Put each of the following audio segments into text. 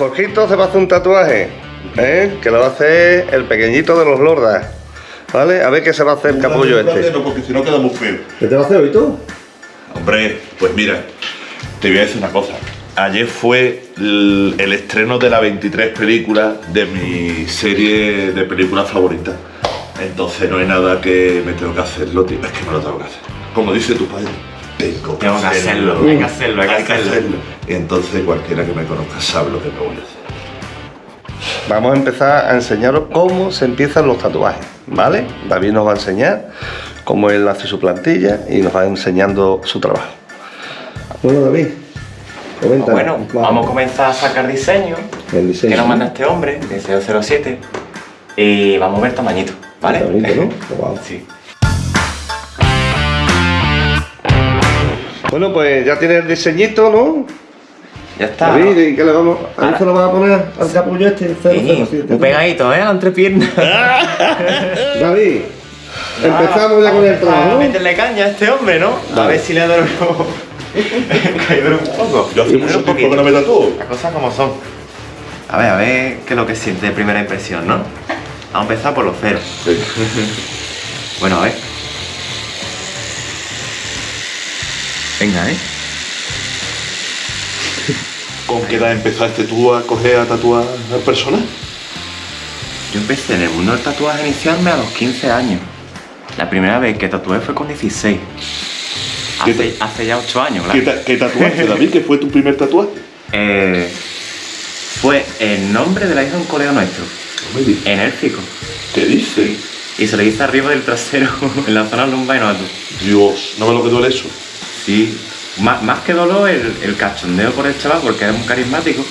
Jorgito se va a hacer un tatuaje, ¿eh? que lo va a hacer el pequeñito de los lordas. ¿Vale? A ver qué se va a hacer el capullo este. No, porque si no queda muy feo. ¿Qué te va a hacer hoy tú? Hombre, pues mira, te voy a decir una cosa. Ayer fue el, el estreno de la 23 película de mi serie de películas favoritas. Entonces no hay nada que me tengo que hacerlo, tío. Es que me lo tengo que hacer. Como dice tu padre, tengo que Tengo que hacerlo, hay que hacerlo, hay que hacerlo. Y entonces cualquiera que me conozca sabe lo que me voy a hacer. Vamos a empezar a enseñaros cómo se empiezan los tatuajes, ¿vale? David nos va a enseñar cómo él hace su plantilla y nos va enseñando su trabajo. Bueno, David, comenta. Bueno, vamos a comenzar a sacar diseño El diseño. que nos manda este hombre de 007 y vamos a ver tamañito, ¿vale? Bonito, ¿no? Sí. Bueno, pues ya tiene el diseñito, ¿no? Ya está. David, ¿y qué le vamos a Ahora- se lo vas a poner al capullo este? Sí, 007, muy ¿no? pegadito, ¿eh? La entrepierna. David, empezamos ya con el A trabajo. meterle caña a este hombre, ¿no? A ver si le que duerme un poco. Yo hace mucho un tiempo que no me tatúo. Las cosas como son. A ver, a ver qué es lo que siente de primera impresión, ¿no? Vamos a empezar por los ceros. Bueno, a ver. Venga, ¿eh? ¿Con qué edad empezaste tú a coger a tatuar a personas? Yo empecé en el mundo del tatuaje a iniciarme a los 15 años. La primera vez que tatué fue con 16. ¿Qué Hace, ta- hace ya 8 años, ¿Qué, claro. ta- qué tatuaste, David? ¿Qué fue tu primer tatuaje? Eh, fue el nombre de la hija de un colega nuestro, digas. en élfico. ¿Qué dices? Y se lo hice arriba del trasero, en la zona lumbar y no Dios, ¿no me lo que duele eso? Sí, más, más que dolor el, el cachondeo por el chaval porque era muy carismático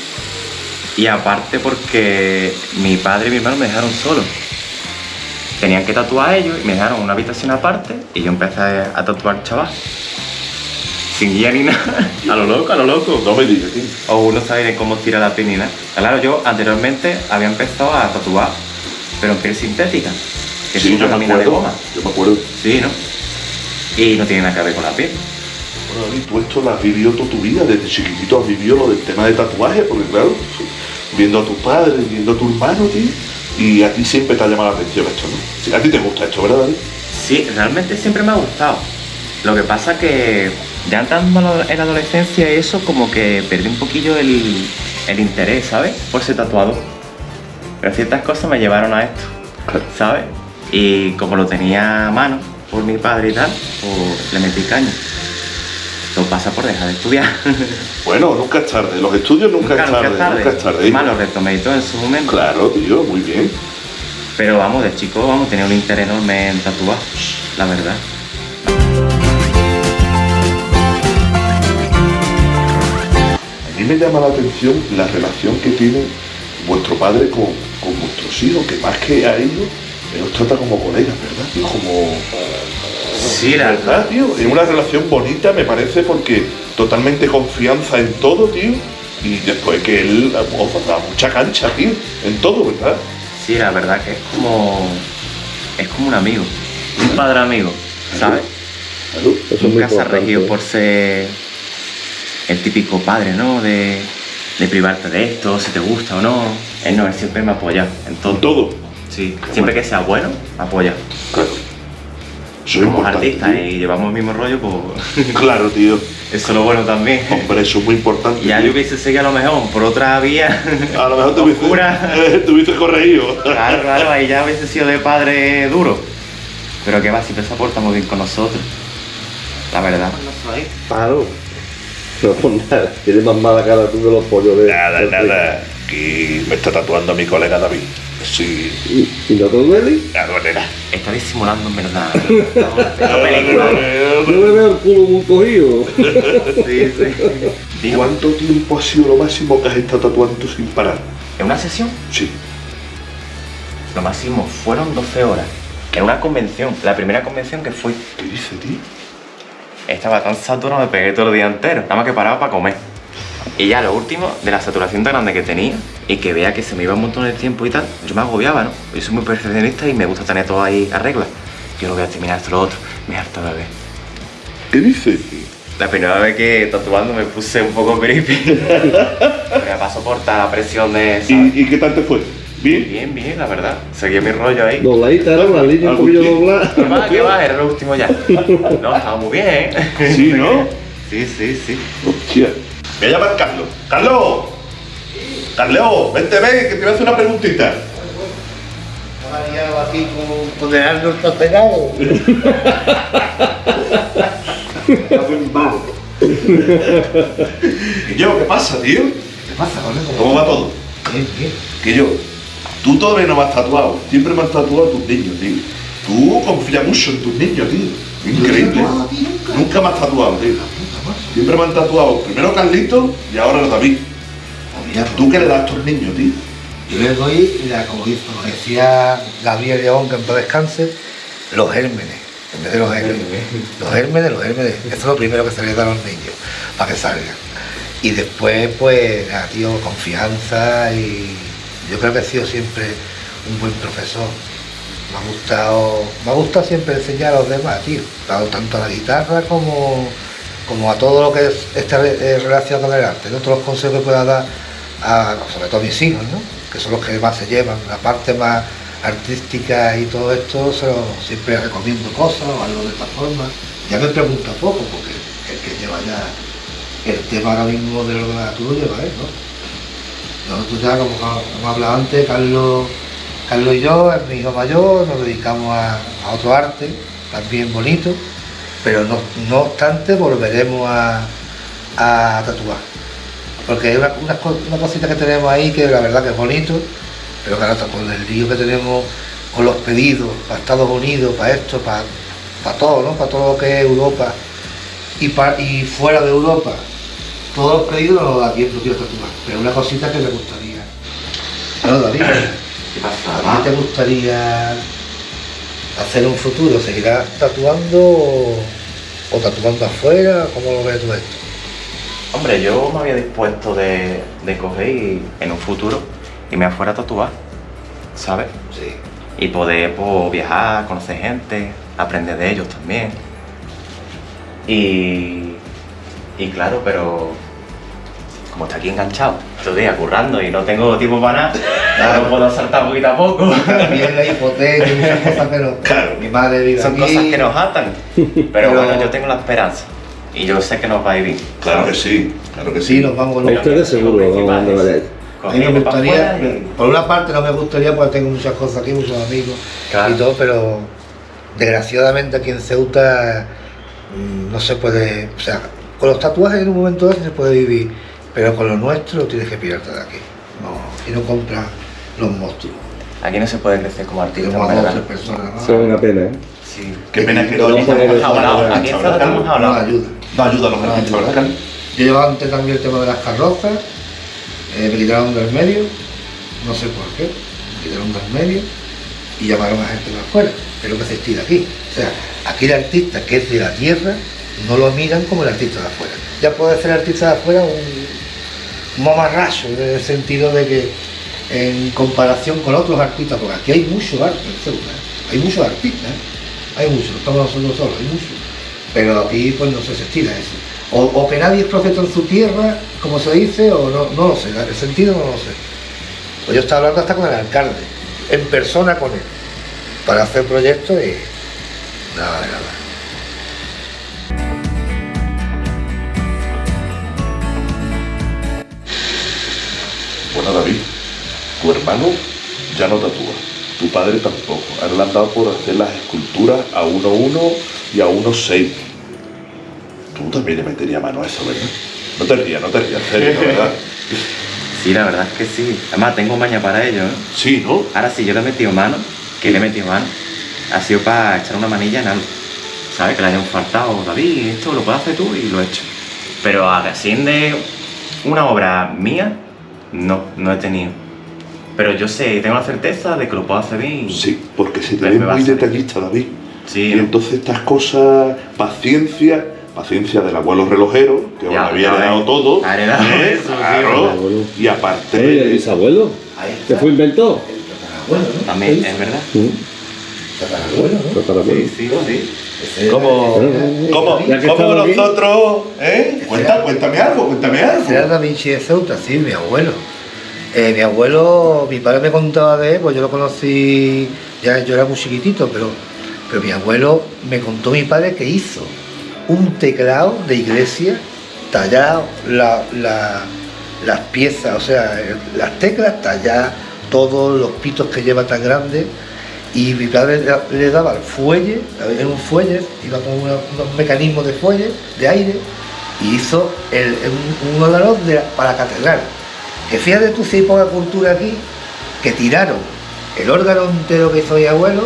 y aparte porque mi padre y mi hermano me dejaron solo. Tenían que tatuar a ellos y me dejaron una habitación aparte y yo empecé a, a tatuar al chaval. Sin guía ni nada, a lo loco, a lo loco. No me digas, tío. O uno sabe cómo tira la piel ni nada. Claro, yo anteriormente había empezado a tatuar, pero en piel sintética, que Sí, es yo una me lámina de goma. Yo me acuerdo. Sí, ¿no? Y no tiene nada que ver con la piel. Bueno, David, tú esto lo has vivido toda tu vida, desde chiquitito has vivido lo del tema de tatuaje, porque claro, viendo a tus padres, viendo a tu hermano, tío, y a ti siempre te ha llamado la atención esto, ¿no? A ti te gusta esto, ¿verdad, David? Sí, realmente siempre me ha gustado. Lo que pasa que ya entrando en la adolescencia y eso, como que perdí un poquillo el, el interés, ¿sabes? Por ser tatuado. Pero ciertas cosas me llevaron a esto, ¿sabes? Y como lo tenía a mano por mi padre y tal, pues le metí caña. Todo pasa por dejar de estudiar. Bueno, nunca es tarde, los estudios nunca, es tarde, nunca es tarde. Más y todo en su momento. Claro, tío, muy bien. Pero vamos, de chico, vamos, tenía un interés enorme en tatuar, la verdad. A mí me llama la atención la relación que tiene vuestro padre con, con vuestros hijos, que más que a ellos, él los trata como colegas, ¿verdad? Como... Sí, la ¿Verdad, tío? Es una relación bonita, me parece, porque totalmente confianza en todo, tío. Y después que él os da mucha cancha, tío, en todo, ¿verdad? Sí, la verdad que es como. Es como un amigo. Un padre amigo, ¿sabes? Claro. Eso es muy Nunca se ha regido por ser el típico padre, ¿no? De, de privarte de esto, si te gusta o no. Él no, él siempre me apoya en todo. En todo. Sí, siempre que sea bueno, me apoya. Claro. Somos importante, artistas tío. y llevamos el mismo rollo, pues. Claro, tío. Eso es lo bueno también. Hombre, eso es muy importante. Ya tío. yo hubiese seguido a lo mejor por otra vía. A lo mejor te hubiese, te hubiese corregido. Claro, claro, ahí ya hubiese sido de padre duro. Pero que va, siempre se aporta muy bien con nosotros. La verdad. Claro. No, nada, tienes más mala cara tú que los pollos de. Nada, nada. Que me está tatuando mi colega David. Sí, ¿Y, y no te duele? la duelera. Está disimulando en verdad. No película. Yo me veo el culo muy cogido. Sí, sí. ¿Cuánto tiempo ha sido lo máximo que has estado tatuando sin parar? en una sesión, Sí. lo máximo fueron 12 horas. En una convención, la primera convención que fui. ¿Qué dice, tío? Estaba tan saturado, me pegué todo el día entero. Nada más que paraba para comer. Y ya lo último, de la saturación tan grande que tenía y que veía que se me iba un montón de tiempo y tal, yo me agobiaba, ¿no? Yo soy muy perfeccionista y me gusta tener todo ahí a regla. Yo no voy a terminar esto lo otro, me harta de ver. ¿Qué dice? La primera vez que tatuando me puse un poco creepy. me a soportar la presión de... ¿Y, y qué tal te fue? ¿Bien? Bien, bien, la verdad. Seguía mi rollo ahí. Dobladita, ¿no? La línea un poquillo doblada. ¿Qué va? ¿Qué va? Era lo último ya. No, estaba muy bien. Sí, ¿no? Sí, sí, sí. Hostia. Voy a llamar a Carlos. ¡Carlos! ¡Carlos! Vente, ven, que te voy a hacer una preguntita. María aquí con, el Arnold está pegado. ¿Y yo? ¿Qué pasa, tío? ¿Qué pasa, colega? ¿Cómo va todo? Bien, bien. Que yo, tú todavía no me has tatuado. Siempre me has tatuado a tus niños, tío. Tú confías mucho en tus niños, tío. Increíble. Nunca me has tatuado, tío. Siempre me han tatuado primero Carlito y ahora David. Mira, ¿Tú qué le das a tus niños, tío? Yo le doy, la, como decía Gabriel León, que en paz descanse, los gérmenes, en vez de los gérmenes. Los gérmenes, los gérmenes, eso es lo primero que se les da a los niños, para que salgan. Y después, pues, nada, tío, confianza y yo creo que he sido siempre un buen profesor. Me ha gustado, me ha gustado siempre enseñar a los demás, tío, tanto a la guitarra como, como a todo lo que es, está eh, relacionado con el arte, ¿no? todos los consejos que pueda dar a, sobre todo a mis hijos, ¿no? que son los que más se llevan, la parte más artística y todo esto, se lo- siempre recomiendo cosas o algo de esta forma. Ya me pregunta poco, porque el que lleva ya el tema ahora mismo de lo de la tú lo lleva él, ¿no? Nosotros ya, como hemos hablado antes, Carlos, Carlos y yo, es mi hijo mayor, nos dedicamos a otro arte, también bonito, pero no, no obstante volveremos a, a tatuar. Porque hay una, una, co- una cosita que tenemos ahí que la verdad que es bonito, pero claro, con el lío que tenemos con los pedidos para Estados Unidos, para esto, para, para todo, ¿no? Para todo lo que es Europa y, pa- y fuera de Europa, todos los pedidos los aquí los quiero tatuar. Pero una cosita que me gustaría. Claro, David, ¿Qué ti te gustaría hacer un futuro? ¿Seguirás tatuando o, o tatuando afuera? ¿Cómo lo ves tú esto? Hombre, yo me había dispuesto de, de coger y en un futuro irme afuera a tatuar, ¿sabes? Sí. Y poder pues, viajar, conocer gente, aprender de ellos también. Y, y claro, pero como está aquí enganchado, todo el día currando y no tengo tiempo para nada, no puedo saltar poquito a poco. También la hipoteca y muchas cosas que no. Claro. Mi madre vive Son aquí. cosas que nos atan. Pero Pero- bueno, yo tengo la esperanza. Y yo sé que nos va a ir bien. Claro que sí, claro que Sí, sí. nos vamos con A ustedes seguro, vamos donde vayáis. A mí me gustaría, y- por una parte no me gustaría porque tengo muchas cosas aquí, muchos amigos Claro. y todo, pero desgraciadamente aquí en Ceuta mm, no se puede, o sea, con los tatuajes en un momento dado se puede vivir, pero con lo nuestro tienes que pirarte de aquí. No, y no compras los monstruos. Aquí no se puede crecer como artista, Tenemos a en dos o verdad. tres personas. Eso es una pena, ¿eh? Sí. Qué pena que No, no no, estamos no, no, hablando. no, Aquí estamos No hablando. ayuda. No ayuda a los No. Yo llevaba antes también el tema de las carrozas, eh, me quitaron del medio, no sé por qué, me quitaron del medio y llamaron a gente de afuera, lo que se estira aquí. O sea, aquí el artista que es de la tierra no lo miran como el artista de afuera. Ya puede ser artista de afuera un, un mamarracho, en el sentido de que en comparación con otros artistas, porque aquí hay mucho arte en Ceuta, ¿eh? hay muchos artistas, ¿eh? hay muchos, estamos nosotros solos, hay muchos. Pero aquí pues no se estira eso. O, o que nadie es profeta en su tierra, como se dice, o no, no lo sé, el sentido no lo sé. Pues yo estaba hablando hasta con el alcalde, en persona con él, para hacer proyectos y nada nada. Bueno, David, tu hermano ya no tatúa, tu padre tampoco. A él le han dado por hacer las esculturas a 1.1 y a 1.6. Tú también le meterías mano a eso, ¿verdad? No te rías, no te rías, en serio, ¿verdad? Sí, la verdad es que sí. Además, tengo maña para ello, ¿eh? Sí, ¿no? Ahora sí, yo le he metido mano, que le he metido mano, ha sido para echar una manilla en algo. ¿Sabes? Que le hayan faltado, David, esto lo puedes hacer tú y lo he hecho. Pero así de una obra mía, no, no he tenido. Pero yo sé, tengo la certeza de que lo puedo hacer bien. Sí, porque se te ve muy detallista, David. Sí, Y entonces estas cosas, paciencia, paciencia del abuelo relojero, que os Ya, había heredado ves. todo. Ha heredado ¿eh? eso, Claro. Y aparte. Oye, ¿y el bisabuelo? Ahí ¿Se está. fue? Bueno, ¿no? También, es verdad. Sí. Tatarabuelo, ¿no? Tatarabuelo. Sí, sí, sí. Ese ¿Cómo? era- ¿Cómo, Ya que cómo estamos aquí. nosotros, eh? Cuenta, cuéntame algo, cuéntame Ese era algo. Da Vinci de Ceuta, sí, mi abuelo. Eh, mi abuelo, mi padre me contaba de él, pues yo lo conocí, ya yo era muy chiquitito, pero, pero mi abuelo me contó mi padre que hizo un teclado de iglesia tallado, la- la- las piezas, o sea, las teclas talladas, todos los pitos que lleva tan grandes, y mi padre le- daba el fuelle, era un fuelle, iba con una- unos mecanismos de fuelle, de aire, y hizo el- un, un de- para la catedral. Que fíjate tú si hay poca cultura aquí, que tiraron el órgano entero que hizo mi abuelo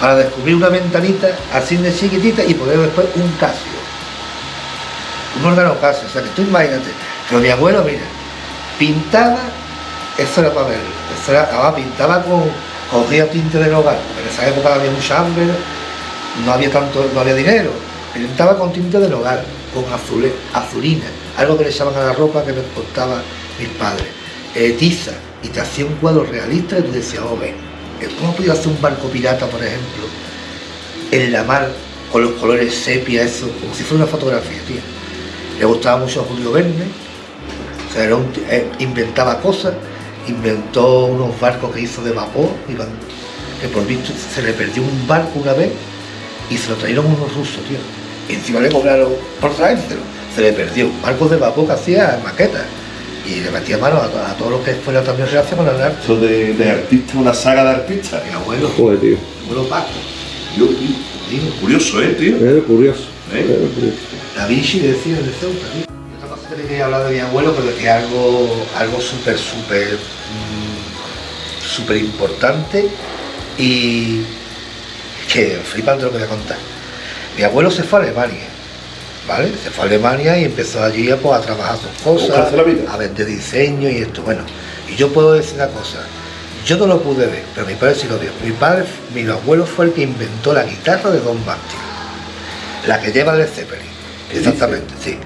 para descubrir una ventanita así de chiquitita y poner después un casio. Un órgano casio, o sea que tú imagínate. Pero mi abuelo, mira, pintaba, eso era para verlo, eso era, además pintaba con, cogía tinte del hogar, en esa época había mucha hambre, no había tanto, no había dinero, pintaba con tinte del hogar, con azule, azulina, algo que le echaban a la ropa que me costaban mis padres, eh, tiza, y te hacía un cuadro realista y tú decías, oh, ven, eh, ¿cómo podía hacer un barco pirata, por ejemplo, en la mar, con los colores sepia, eso, como si fuera una fotografía, tío? Le gustaba mucho a Julio Verne, o sea, era un eh, inventaba cosas, inventó unos barcos que hizo de vapor, iban- que por visto se le perdió un barco una vez y se lo trajeron unos rusos, tío. Y encima le cobraron por traérselo. Se le perdió un barco de vapor que hacía maquetas. Y le metía mano a, a todo lo que fuera también relacionado con el arte. Esto de, de artista, una saga de artistas. Mi abuelo, Joder, tío. abuelo Paco, Yo, tío, curioso, eh, tío. Eres curioso. ¿Eh? Curioso. Da Vinci decía de Ceuta. tío. Que hablar de mi abuelo, pero que es algo, algo súper, súper, mm, súper importante y que flipante lo que voy a contar. Mi abuelo se fue a Alemania, ¿vale? Se fue a Alemania y empezó allí a, pues, a trabajar sus cosas, la vida. a vender diseño y esto. Bueno, y yo puedo decir una cosa. Yo no lo pude ver, pero mi padre sí lo vio. Mi padre, mi abuelo fue el que inventó la guitarra de Don Martin. La que lleva el Zeppelin. Exactamente, sí.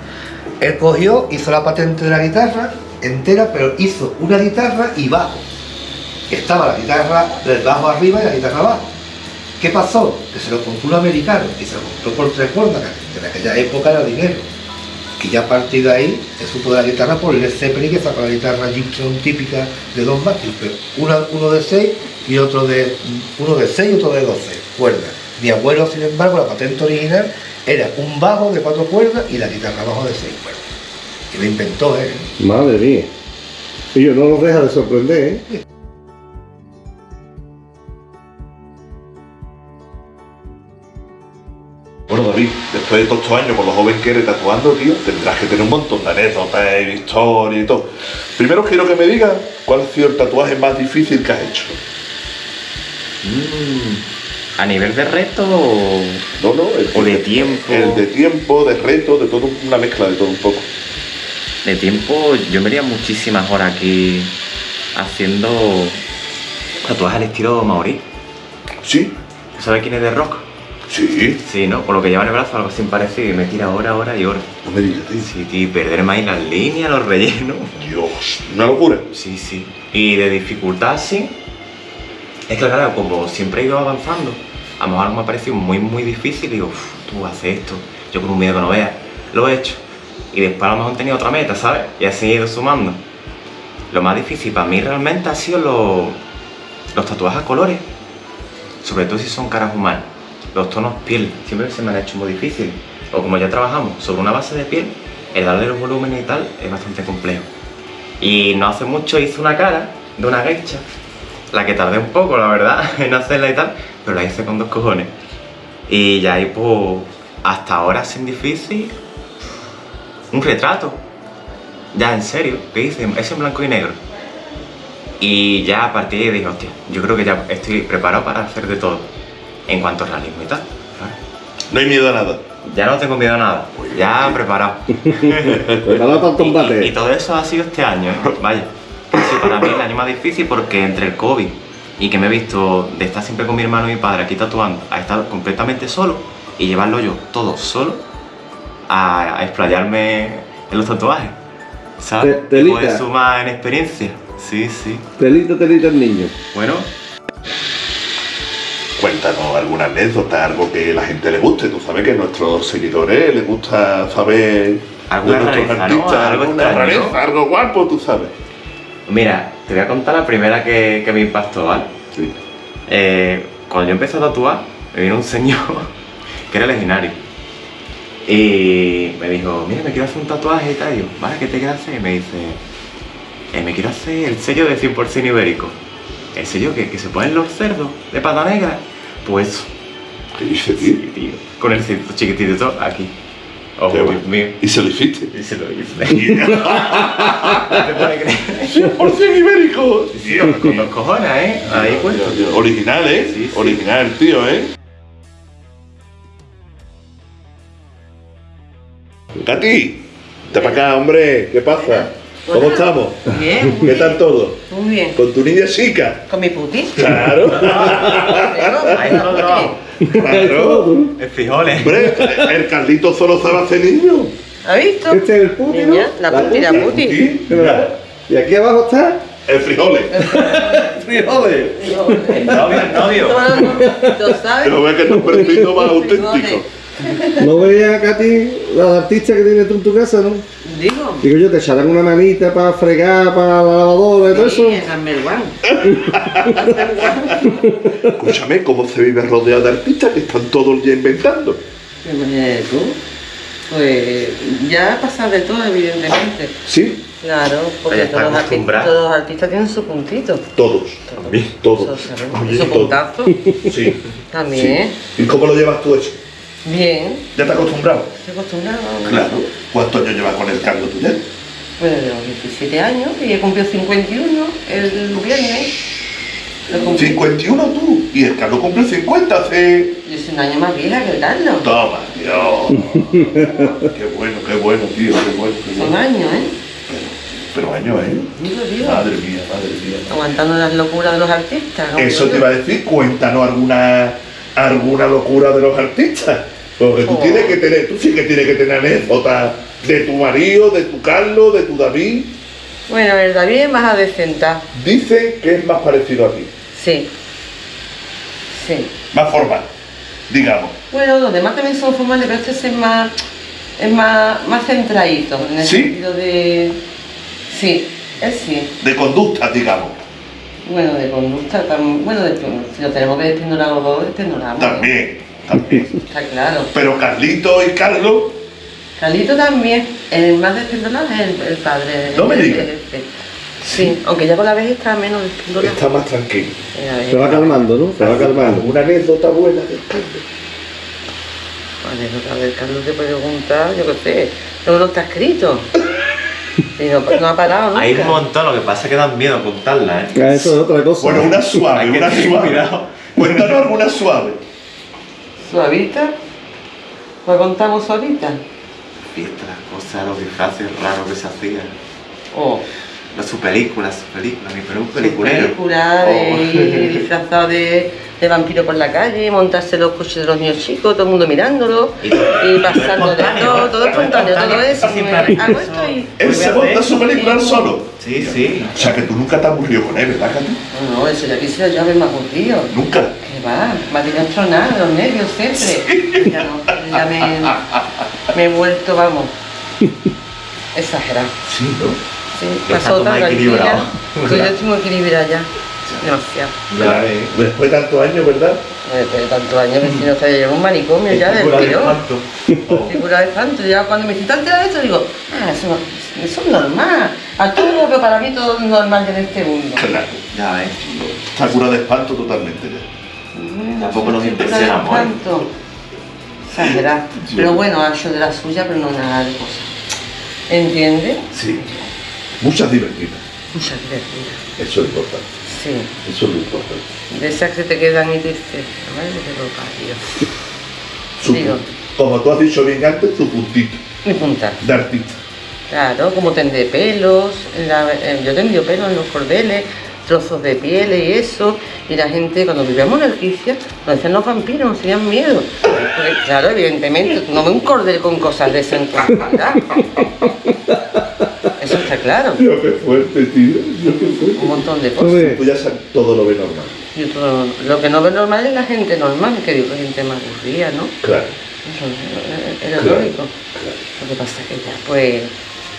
Él cogió, hizo la patente de la guitarra entera, pero hizo una guitarra y bajo. Estaba la guitarra del bajo arriba y la guitarra abajo. ¿Qué pasó? Que se lo compró un americano y se lo compró por tres cuerdas, que en aquella época era dinero. Y ya a partir de ahí se supo de la guitarra por el Zeppelin que sacó la guitarra Gibson típica de Don Martin, pero uno de 6 y otro de uno de 6 y otro de 12 cuerdas. Mi abuelo, sin embargo, la patente original era un bajo de cuatro cuerdas y la guitarra bajo de seis cuerdas. Y lo inventó él. Madre mía. Y yo no los deja de sorprender, ¿eh? Bueno, David, después de todos estos años, con lo joven que eres tatuando, tío, tendrás que tener un montón de anécdotas y historias y todo. Primero quiero que me digas cuál ha sido el tatuaje más difícil que has hecho. Mm, ¿A nivel de reto o...? No, no, el, O de tiempo. El de tiempo, de reto, de todo, una mezcla de todo un poco. De tiempo, yo me haría muchísimas horas aquí haciendo tatuajes al estilo maorí. Sí, ¿Sabes quién es de rock? sí. Sí, ¿no? Por lo que lleva en el brazo, algo así parecido y me tira hora, hora y hora. No me digas, tío. Sí, tío, perderme ahí las líneas, los rellenos. Dios, una locura. Sí, sí. Y de dificultad, sí. Es que claro, como siempre he ido avanzando, a lo mejor me ha parecido muy, muy difícil y digo, "Uf, tú haces esto, yo con un miedo que no veas, lo he hecho. Y después a lo mejor he tenido otra meta, ¿sabes? Y así he ido sumando. Lo más difícil para mí realmente ha sido los, los tatuajes a colores, sobre todo si son caras humanas. Los tonos piel, siempre se me han hecho muy difícil. O como ya trabajamos sobre una base de piel, el darle los volúmenes y tal es bastante complejo. Y no hace mucho hice una cara de una geisha, la que tardé un poco, la verdad, en hacerla y tal, pero la hice con dos cojones. Y ya ahí, pues, hasta ahora sin difícil, un retrato. Ya, en serio, que hice, es en blanco y negro. Y ya a partir de ahí dije, hostia, yo creo que ya estoy preparado para hacer de todo, en cuanto a realismo y tal. No hay miedo a nada. Ya no tengo miedo a nada, ya preparado. Preparado para el Y, combate. y todo eso ha sido este año, ¿eh? vaya. Para mí el año más difícil porque entre el COVID y que me he visto de estar siempre con mi hermano y mi padre aquí tatuando, a estar completamente solo y llevarlo yo todo solo a, a explayarme en los tatuajes. ¿Sabes? Te- Y telita. poder sumar en experiencia. Sí, sí. Telita, telita el niño. Bueno, cuéntanos alguna anécdota, algo que la gente le guste. Tú sabes que a nuestros seguidores les gusta saber Alguna de nuestros rareza, ¿no? Algo alguna extraño, rareza, ¿no? algo guapo, tú sabes. Mira, te voy a contar la primera que, que me impactó, ¿vale? Sí. Eh, cuando yo empecé a tatuar, me vino un señor que era legionario. Y me dijo, mira, me quiero hacer un tatuaje y tal. Y yo, vale, ¿qué te quieres hacer? Y me dice, "Eh, me quiero hacer el sello de 100% ibérico. El sello que, que se ponen los cerdos de pata negra. Pues. ¿Qué dice, tío? Sí, tío. Con el cerdo chiquitito aquí. Qué Dios mío. Y se lo hiciste. Y se lo hice. ¿Te puedes creer? 100% ibérico. Con los cojones, ¿eh? Ahí pues. Original, ¿eh? Sí, sí. Original, tío, ¿eh? Katy, te para acá, hombre. ¿Qué pasa? ¿Cómo Hola. estamos? Bien, ¿Qué tal todo? muy bien. ¿Con tu niña chica? Con mi puti. Claro. Claro. Es frijoles. Hombre, el Carlito solo sabe hacer niño. ¿Has visto? Este es el puti, la puti, la puti. Sí, Y aquí abajo está El frijoles. frijoles. El novio, el novio. No, no, no, ¿Lo sabes? Pero ve que es un perfil más auténtico. ¿No veías, Katy, los artistas que tienes tú en tu casa, no? Digo. Digo yo, te echarán una manita para fregar, para la lavadora y todo eso. Escúchame, ¿cómo se vive rodeado de artistas que están todo el día inventando? Tú. Pues ya ha pasado de todo, evidentemente. Sí, Claro, porque todos los, artistas, acostumbrado. todos los artistas tienen su puntito. todos. Todos. Sabemos. Oye, su todos. puntazo. Sí. También. sí. ¿Y cómo lo llevas tú eso? Bien. ¿Ya te has acostumbrado? Estoy acostumbrado. Claro. ¿Cuántos años llevas con el Carlos tú ya? Bueno, los 17 años y he cumplido 51 el viernes. Lo cumplí. 51 tú. Y el Carlos cumple 50 hace... Yo soy un año más vieja que el Carlos. Toma, Dios. qué bueno, qué bueno, tío, qué bueno. qué Son bueno. años, ¿eh? Pero años, ¿eh? Digo. Madre mía, madre mía. Aguantando las locuras de los artistas. como Eso te iba a decir, cuéntanos alguna, alguna locura de los artistas. Porque tú Oh. tienes que tener, tú sí que tienes que tener anécdotas de tu marido, de tu Carlos, de tu David. Bueno, el David es más adecenta. Dicen que es más parecido a ti, Sí. Sí. más formal, digamos. Bueno, los demás también son formales, pero este es más, es más, más centradito. En el ¿Sí? sentido de. Sí, él sí. De conducta, digamos. Bueno, de conducta, bueno, de, si lo tenemos que despendorar los dos, despendoramos. ¿eh? También, también. Está claro. Pero Carlito y Carlos, Carlito también, el más despendorado es el, el padre. No me digas. el- el- Sí, aunque ya con la vez está menos despendorado. está más tranquilo. Eh, Se va calmando, ¿no? Se va calmando. ¿Alguna anécdota buena después? Anécdota del Carlos te puede preguntar, yo qué sé, no, no está escrito. Y no, no ha parado nunca. Hay un montón, lo que pasa es que dan miedo contarla, ¿eh? Eso es otra cosa. Bueno, una suave, una suave. cuidado. Cuéntanos alguna suave. ¿Suavita? ¿Pues contamos suavita? Fiestas, cosas, los disfraces raros que se hacían. Oh, Las su películas, su película, mi película, su peliculero. película de Oh. disfrazado de, de vampiro por la calle, montarse los coches de los niños chicos, todo el mundo mirándolo Y- y pasando de todo, todo espontáneo, todo eso. Hago esto y... Él se monta su película solo. Sí, sí. O sea que tú nunca te has aburrido con él, ¿verdad, Katy? No, no, eso ya quisiera yo haberme aburrido. Nunca. Que va, me ha tenido los nervios siempre. Ya no, ya me, me he vuelto, vamos, exagerado. Sí, ¿no? Sí, pasó tan tranquila. equilibrado. Estoy yo estoy muy equilibrada ya. Demasiado. Ya ves. Después de tantos años, ¿verdad? Después de tantos años que si no se lleva un manicomio ya del Figura de tirón. espanto. Figura de espanto. Ya cuando me citan de esto digo, ah, eso, es normal. A todo, pero para mí todo es normal en este mundo. Claro. Ya ves. Está cura de espanto totalmente ya. Bueno, Tampoco nos sí, impresionamos, ¿eh? tanto. Exagerado. Pero bueno, ha hecho de la suya, pero no nada de cosas. ¿Entiendes? Sí. Muchas divertidas. Muchas divertidas. Eso es importante. Sí. Eso es lo importante. De esas que te quedan y dices, madre que lo parió. Digo. Como tú has dicho bien antes, tu puntito Mi punta. de artista. Claro, como tendré pelos, la- yo tendría pelos en los cordeles, trozos de piel y eso, y la gente cuando vivíamos en Alquicia nos decían los vampiros, nos tenían miedo. Porque, claro, evidentemente, no ves un cordel con cosas de eso en. Eso está claro. Dios, qué fuerte, tío. Dios, qué fuerte. Un montón de cosas. Tú ya sabes, todo lo ves normal. Yo todo- lo que no veo normal es la gente normal, que digo, gente más aburrida, ¿no? Claro. Eso es- es Claro, lógico. Lo que pasa es que ya, pues,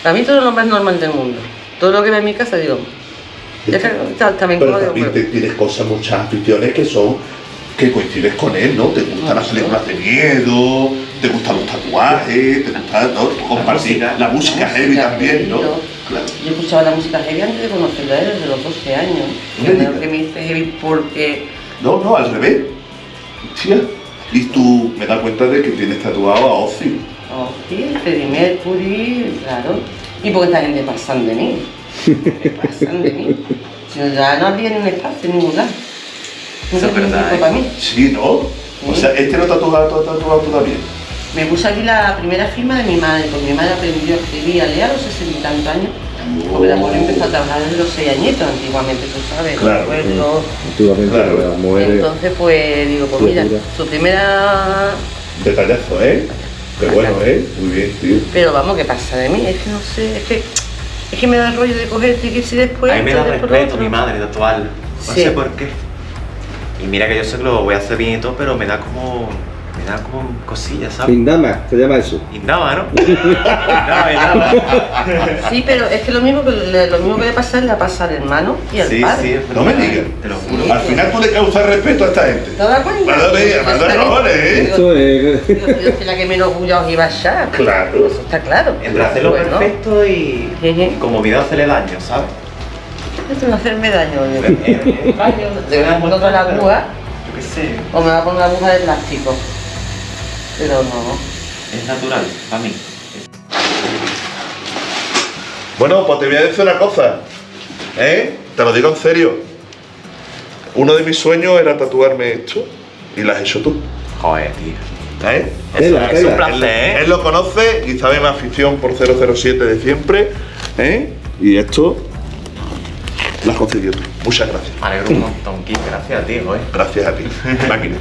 para mí todo es lo más normal del mundo. Todo lo que veo en mi casa, digo, ya que ta- también Pero como también te- tienes cosas, muchas aficiones que son que coincides con él, ¿no? Te gustan las películas de miedo, te gustan los tatuajes, te gusta ¿no? compartir música. la música heavy música también, ¿no? Claro. Yo escuchaba la música heavy antes de conocerla a él, desde los 12 años. No Que me me, digas. que me hice heavy porque No, no, al revés. Hostia. Y tú me das cuenta de que tienes tatuado a Ozzy. Sí, Freddie Mercury, claro. Y porque esta gente pasan de mí. pasan de mí. Si no, ya no habría ni un espacio en ningún lado. Eso es verdad, ¿eh? para mí. Sí, ¿no? O sea, este lo tatuado, tatuado también. Me puse aquí la primera firma de mi madre, porque mi madre aprendió a escribir y a leer a los sesenta y tantos años. Porque la mujer empezó a trabajar desde los seis añitos, antiguamente, tú sabes, Claro. Antiguamente Claro. las mujeres. Entonces, pues digo, pues mira, su primera Detallazo, ¿eh? Qué bueno, ¿eh? Muy bien, tío. Pero vamos, ¿qué pasa de mí? Es que no sé, es que, es que me da el rollo de cogerte y que si después. a mí me da respeto otro. mi madre tatuarlo. No Sí. sé por qué. Y mira que yo sé que lo voy a hacer bien y todo, pero me da como. Da como cosillas, ¿sabes? Pindama, se llama eso. Y nada, ¿no? Nada, y nada. Sí, pero es que lo mismo que le, lo mismo que le pasa le pasa al hermano y al Sí, padre. sí, No me digas. Te lo juro. Sí. Al final tú le causas respeto a esta gente. ¿Te das cuenta? Madre mía, madre también- cojones, ¿eh? Eso es. Yo soy la que menos bulla os iba a echar. Claro. Eso está claro. Entre hacerlo Bueno, perfecto y, y como video hacerle daño, ¿sabes? Esto va a hacerme daño. Eh, eh, daño, Le voy a poner otra la aguja Yo qué sé, o me va a poner una aguja de plástico. Pero no. es natural para mí. Bueno, pues te voy a decir una cosa. ¿Eh? Te lo digo en serio. Uno de mis sueños era tatuarme esto y lo has hecho tú. Joder, tío. ¿Eh? Es un placer, ¿eh? Él lo conoce y sabe mi afición por 007 de siempre. ¿Eh? Y esto lo has conseguido tú. Muchas gracias. Me alegro un montón. Gracias, tío, ¿eh? Gracias a ti. Máquina.